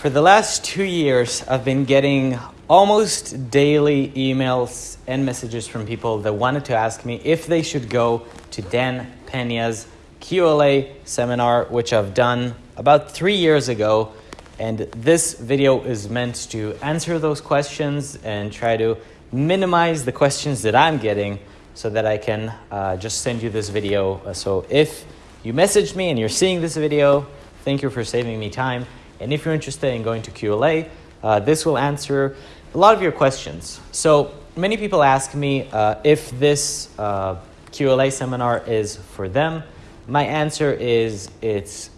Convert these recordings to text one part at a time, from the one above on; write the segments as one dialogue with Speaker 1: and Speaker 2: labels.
Speaker 1: For the last two years, I've been getting almost daily emails and messages from people that wanted to ask me if they should go to Dan Pena's QLA seminar, which I've done about three years ago. And this video is meant to answer those questions and try to minimize the questions that I'm getting so that I can uh, just send you this video. So if you messaged me and you're seeing this video, thank you for saving me time. And if you're interested in going to QLA, uh, this will answer a lot of your questions. So many people ask me uh, if this uh, QLA seminar is for them. My answer is it's,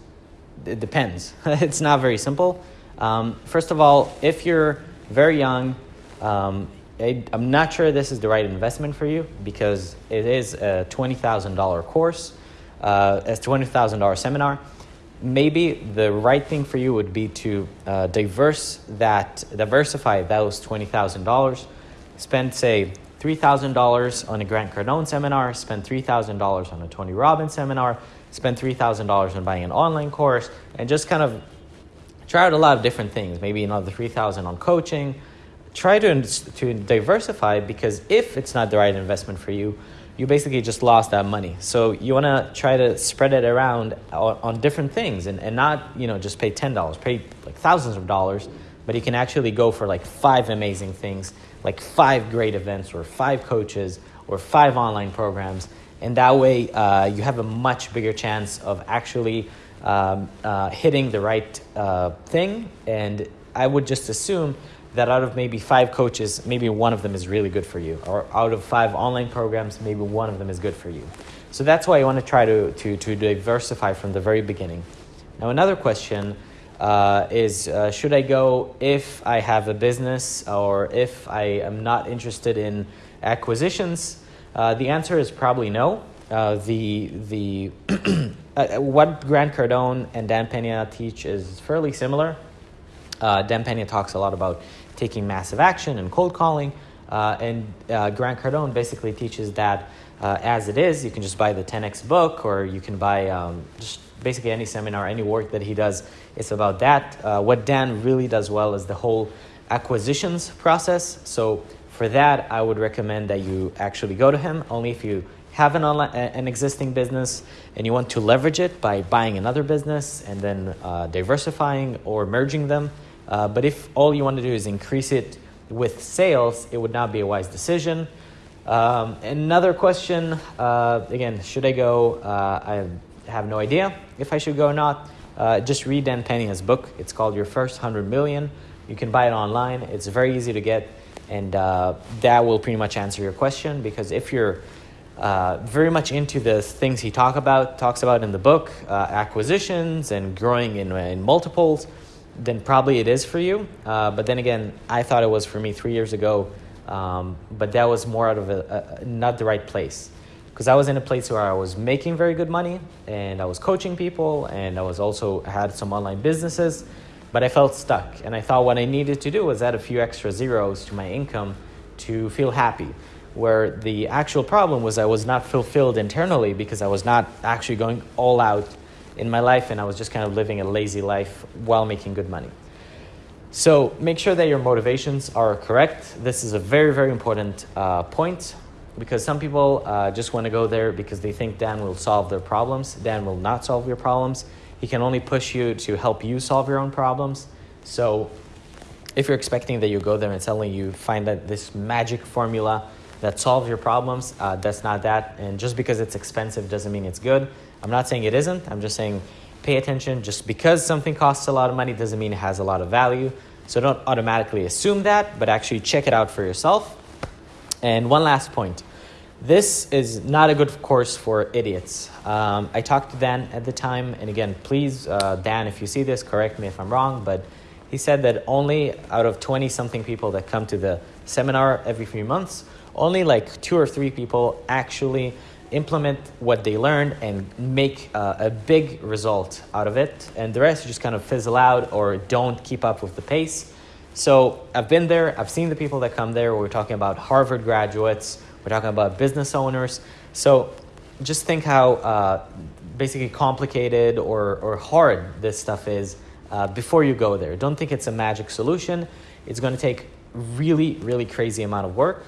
Speaker 1: it depends. it's not very simple. Um, first of all, if you're very young, um, I, am not sure this is the right investment for you because it is a $20,000 course, uh, a $20,000 seminar maybe the right thing for you would be to uh, diverse that, diversify those $20,000. Spend, say, $3,000 on a Grant Cardone seminar, spend $3,000 on a Tony Robbins seminar, spend $3,000 on buying an online course, and just kind of try out a lot of different things. Maybe another 3000 on coaching. Try to, to diversify because if it's not the right investment for you, you basically just lost that money. So you want to try to spread it around on, on, different things and, and not, you know, just pay $10, pay like thousands of dollars, but you can actually go for like five amazing things, like five great events or five coaches or five online programs. And that way uh, you have a much bigger chance of actually um, uh, hitting the right uh, thing. And I would just assume that out of maybe five coaches, maybe one of them is really good for you. Or out of five online programs, maybe one of them is good for you. So that's why I want to try to, to, to diversify from the very beginning. Now, another question uh, is uh, should I go if I have a business or if I am not interested in acquisitions? Uh, the answer is probably no. Uh, the the uh, what Grant Cardone and Dan Pena teach is fairly similar. Uh, Dan Pena talks a lot about taking massive action and cold calling. Uh, and uh, Grant Cardone basically teaches that uh, as it is, you can just buy the 10x book or you can buy um, just basically any seminar, any work that he does. It's about that. Uh, what Dan really does well is the whole acquisitions process. So for that, I would recommend that you actually go to him only if you have an, online, an existing business and you want to leverage it by buying another business and then uh, diversifying or merging them. Uh, but if all you want to do is increase it with sales, it would not be a wise decision. Um, another question, uh, again, should I go? Uh, I have no idea if I should go or not. Uh, just read Dan Pena's book. It's called Your First 100 Million. You can buy it online. It's very easy to get, and uh, that will pretty much answer your question because if you're uh, very much into the things he talk about, talks about in the book, acquisitions and growing in, in multiples, then probably it is for you. Uh, but then again, I thought it was for me three years ago, um, but that was more out of a, a not the right place. Because I was in a place where I was making very good money and I was coaching people and I was also had some online businesses, but I felt stuck. And I thought what I needed to do was add a few extra zeros to my income to feel happy. Where the actual problem was I was not fulfilled internally because I was not actually going all out in my life and I was just kind of living a lazy life while making good money. So make sure that your motivations are correct. This is a very, very important uh, point because some people uh, just want to go there because they think Dan will solve their problems. Dan will not solve your problems. He can only push you to help you solve your own problems. So if you're expecting that you go there and suddenly you find that this magic formula that solves your problems, uh, that's not that. And just because it's expensive doesn't mean it's good. I'm not saying it isn't. I'm just saying pay attention. Just because something costs a lot of money doesn't mean it has a lot of value. So don't automatically assume that, but actually check it out for yourself. And one last point. This is not a good course for idiots. Um, I talked to Dan at the time, and again, please, uh, Dan, if you see this, correct me if I'm wrong, but he said that only out of 20 something people that come to the seminar every few months, only like two or three people actually implement what they learned and make uh, a big result out of it. And the rest just kind of fizzle out or don't keep up with the pace. So I've been there, I've seen the people that come there. We're talking about Harvard graduates, we're talking about business owners. So just think how uh, basically complicated or, or hard this stuff is uh, before you go there. Don't think it's a magic solution. It's going to take really, really crazy amount of work.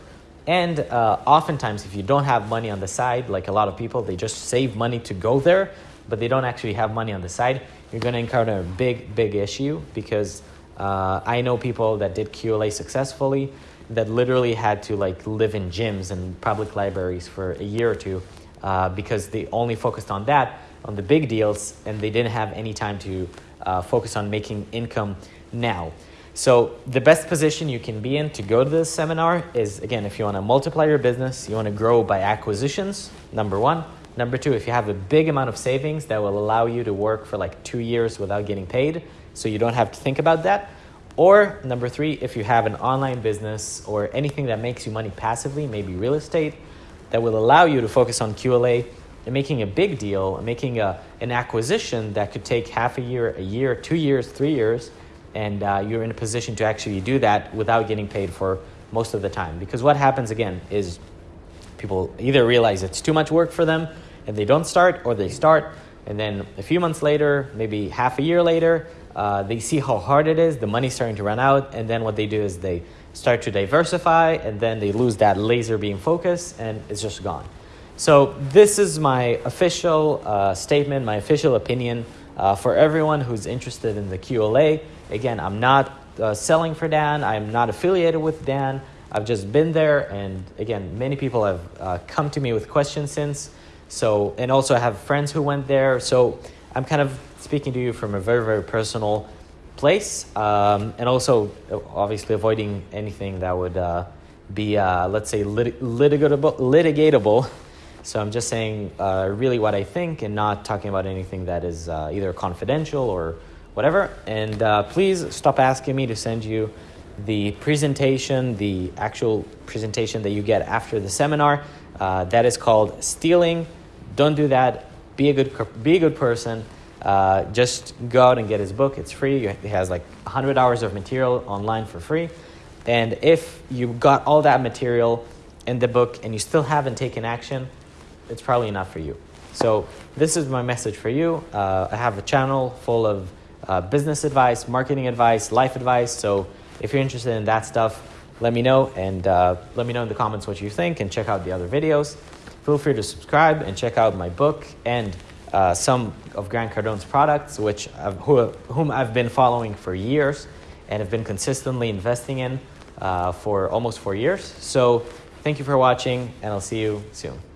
Speaker 1: And uh, oftentimes, if you don't have money on the side, like a lot of people, they just save money to go there, but they don't actually have money on the side, you're going to encounter a big, big issue because uh, I know people that did QLA successfully that literally had to like live in gyms and public libraries for a year or two uh, because they only focused on that, on the big deals, and they didn't have any time to uh, focus on making income now. So the best position you can be in to go to this seminar is, again, if you want to multiply your business, you want to grow by acquisitions, number one. Number two, if you have a big amount of savings that will allow you to work for like two years without getting paid, so you don't have to think about that. Or number three, if you have an online business or anything that makes you money passively, maybe real estate, that will allow you to focus on QLA and making a big deal, making a, an acquisition that could take half a year, a year, two years, three years, and uh, you're in a position to actually do that without getting paid for most of the time. Because what happens again is people either realize it's too much work for them and they don't start, or they start, and then a few months later, maybe half a year later, uh, they see how hard it is, the money's starting to run out, and then what they do is they start to diversify, and then they lose that laser beam focus, and it's just gone. So this is my official uh, statement, my official opinion uh, for everyone who's interested in the QLA. Again, I'm not uh, selling for Dan. I'm not affiliated with Dan. I've just been there, and again, many people have uh, come to me with questions since. So, and also I have friends who went there. So I'm kind of speaking to you from a very, very personal place, um, and also obviously avoiding anything that would uh, be, uh, let's say, lit- litigatable, litigatable. So I'm just saying uh, really what I think and not talking about anything that is uh, either confidential or whatever. And uh, please stop asking me to send you the presentation, the actual presentation that you get after the seminar. Uh, that is called stealing. Don't do that. Be a good, be a good person. Uh, just go out and get his book. It's free. He has like 100 hours of material online for free. And if you got all that material in the book and you still haven't taken action, it's probably not for you. So this is my message for you. Uh, I have a channel full of uh, business advice, marketing advice, life advice. So if you're interested in that stuff, let me know and uh, let me know in the comments what you think and check out the other videos. Feel free to subscribe and check out my book and uh, some of Grant Cardone's products, which I've, who, whom I've been following for years and have been consistently investing in uh, for almost four years. So thank you for watching, and I'll see you soon.